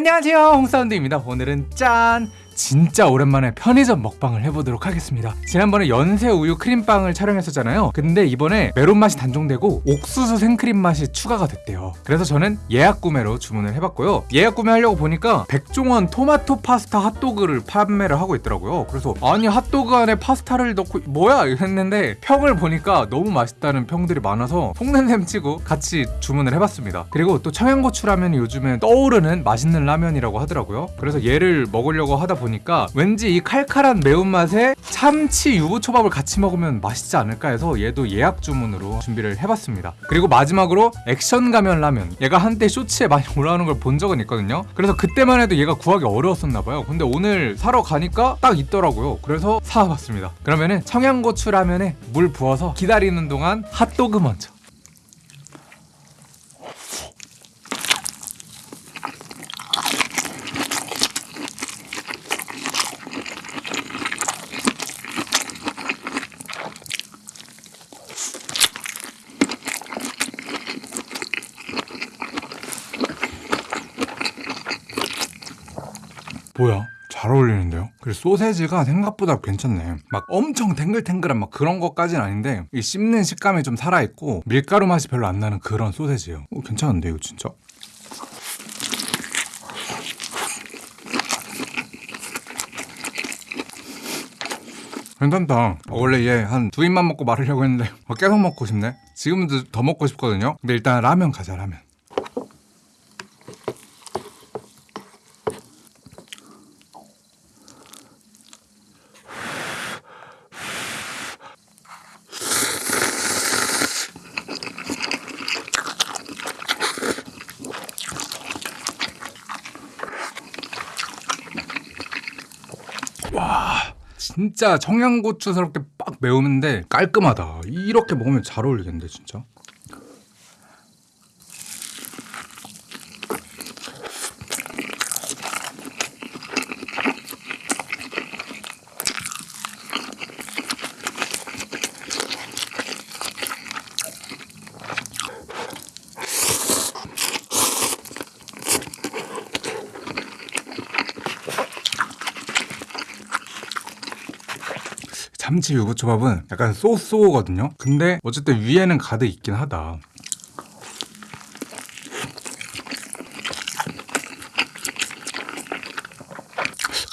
안녕하세요. 홍사운드입니다. 오늘은 짠 진짜 오랜만에 편의점 먹방을 해보도록 하겠습니다. 지난번에 연세 우유 크림빵을 촬영했었잖아요. 근데 이번에 메론 맛이 단종되고 옥수수 생크림 맛이 추가가 됐대요. 그래서 저는 예약 구매로 주문을 해봤고요. 예약 구매하려고 보니까 백종원 토마토 파스타 핫도그를 판매를 하고 있더라고요. 그래서 아니 핫도그 안에 파스타를 넣고 뭐야? 했는데 평을 보니까 너무 맛있다는 평들이 많아서 속는 셈 치고 같이 주문을 해봤습니다. 그리고 또 청양고추 라면이 요즘에 떠오르는 맛있는 라면이라고 하더라고요. 그래서 얘를 먹으려고 하다 보니까 보니까 왠지 이 칼칼한 매운맛에 참치 유부초밥을 같이 먹으면 맛있지 않을까 해서 얘도 예약 주문으로 준비를 해봤습니다. 그리고 마지막으로 액션 가면 라면. 얘가 한때 쇼츠에 많이 올라오는 걸 본 적은 있거든요. 그래서 그때만 해도 얘가 구하기 어려웠었나 봐요. 근데 오늘 사러 가니까 딱 있더라고요. 그래서 사와봤습니다. 그러면은 청양고추 라면에 물 부어서 기다리는 동안 핫도그 먼저 뭐야? 잘 어울리는데요? 그리고 소세지가 생각보다 괜찮네. 막 엄청 탱글탱글한 막 그런 것까진 아닌데 이 씹는 식감이 좀 살아있고 밀가루 맛이 별로 안 나는 그런 소세지예요. 오, 괜찮은데 이거 진짜? 괜찮다. 원래 얘 한 두 입만 먹고 마르려고 했는데 어, 계속 먹고 싶네. 지금도 더 먹고 싶거든요. 근데 일단 라면 가자 라면. 와 진짜 청양고추스럽게 빡 매우는데 깔끔하다. 이렇게 먹으면 잘 어울리겠는데 진짜 참치 유부초밥은 약간 쏘쏘거든요. 근데 어쨌든 위에는 가득 있긴 하다.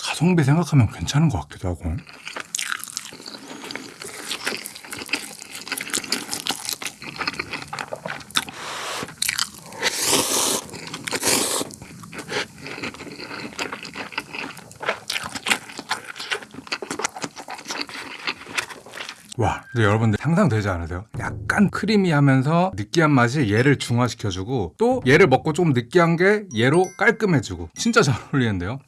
가성비 생각하면 괜찮은 것 같기도 하고 와, 근데 여러분들 상상되지 않으세요? 약간 크리미하면서 느끼한 맛이 얘를 중화시켜주고 또 얘를 먹고 조금 느끼한 게 얘로 깔끔해지고 진짜 잘 어울리는데요?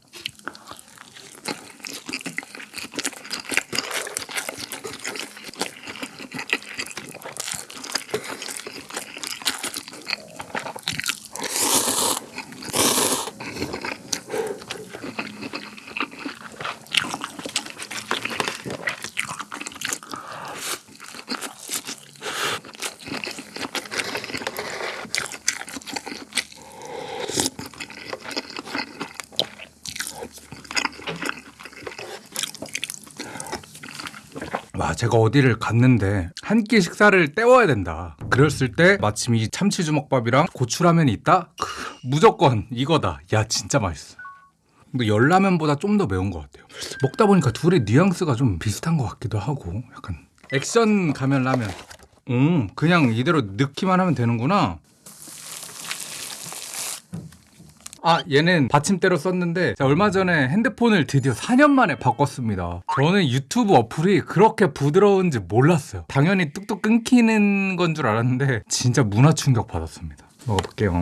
와 제가 어디를 갔는데 한 끼 식사를 때워야 된다. 그랬을 때 마침 이 참치 주먹밥이랑 고추라면이 있다? 크, 무조건 이거다. 야 진짜 맛있어. 근데 열라면보다 좀 더 매운 것 같아요. 먹다 보니까 둘의 뉘앙스가 좀 비슷한 것 같기도 하고 약간 액션 가면 라면. 음 그냥 이대로 넣기만 하면 되는구나 아 얘는 받침대로 썼는데 얼마 전에 핸드폰을 드디어 4년 만에 바꿨습니다. 저는 유튜브 어플이 그렇게 부드러운지 몰랐어요. 당연히 뚝뚝 끊기는 건 줄 알았는데 진짜 문화 충격 받았습니다. 먹어볼게요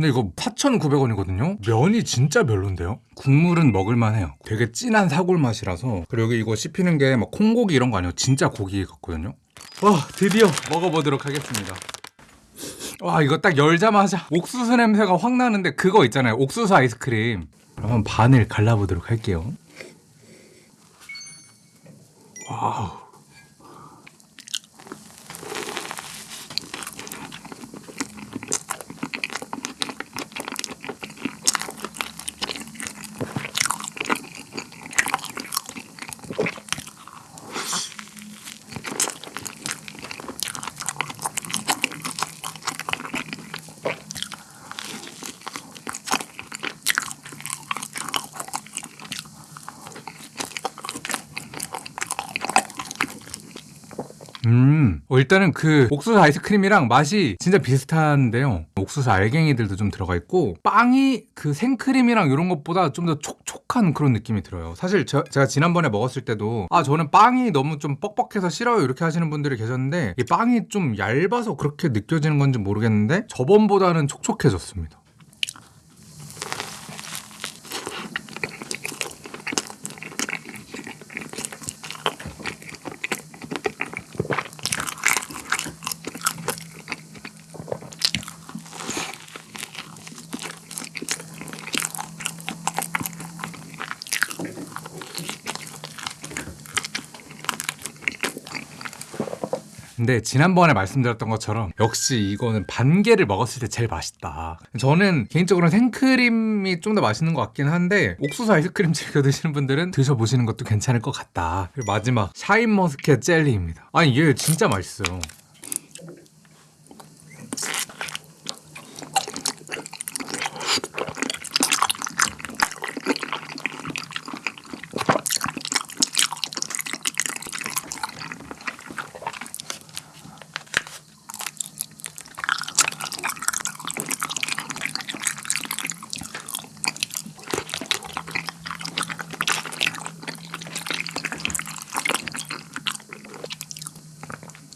근데 이거 4,900원이거든요? 면이 진짜 별론데요? 국물은 먹을만 해요. 되게 진한 사골 맛이라서. 그리고 이거 씹히는 게 막 콩고기 이런 거 아니에요. 진짜 고기 같거든요. 와, 드디어 먹어보도록 하겠습니다. 와, 이거 딱 열자마자 옥수수 냄새가 확 나는데 그거 있잖아요. 옥수수 아이스크림. 그러면 반을 갈라보도록 할게요. wow. 음, 어, 일단은 그 옥수수 아이스크림이랑 맛이 진짜 비슷한데요. 옥수수 알갱이들도 좀 들어가 있고 빵이 그 생크림이랑 이런 것보다 좀 더 촉촉한 그런 느낌이 들어요. 사실 저- 제가 지난번에 먹었을 때도 아 저는 빵이 너무 좀 뻑뻑해서 싫어요 이렇게 하시는 분들이 계셨는데 이 빵이 좀 얇아서 그렇게 느껴지는 건지 모르겠는데 저번보다는 촉촉해졌습니다. 근데 지난번에 말씀드렸던 것처럼 역시 이거는 반 개를 먹었을 때 제일 맛있다. 저는 개인적으로는 생크림이 좀 더 맛있는 것 같긴 한데 옥수수 아이스크림 즐겨 드시는 분들은 드셔보시는 것도 괜찮을 것 같다. 그리고 마지막 샤인머스켓 젤리입니다. 아니 얘 진짜 맛있어요.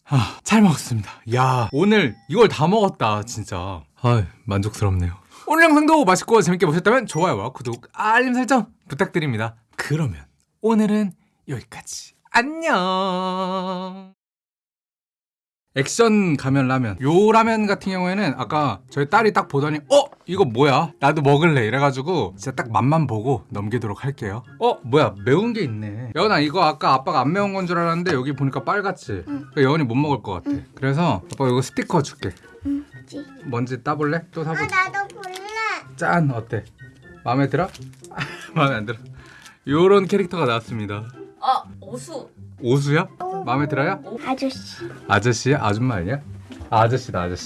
아, 잘 먹었습니다. 야, 오늘 이걸 다 먹었다, 진짜. 아, 만족스럽네요. 오늘 영상도 맛있고 재밌게 보셨다면 좋아요와 구독, 알림 설정 부탁드립니다. 그러면 오늘은 여기까지. 안녕. 액션 가면 라면. 요 라면 같은 경우에는 아까 저희 딸이 딱 보더니 어? 이거 뭐야? 나도 먹을래. 이래가지고 진짜 딱 맛만 보고 넘기도록 할게요. 어? 뭐야? 매운 게 있네. 여은아 이거 아까 아빠가 안 매운 건 줄 알았는데 여기 보니까 빨갛지? 그러니까 여은이 못 먹을 것 같아. 그래서 아빠 이거 스티커 줄게. 지. 뭔지 따볼래? 또아 사보자. 나도 볼래. 짠! 어때? 마음에 들어? 마음에 안 들어. 요런 캐릭터가 나왔습니다. 아 오수 오수야? 마음에 들어요? 아저씨. 아저씨야? 아줌마 아니야? 아, 아저씨다 아저씨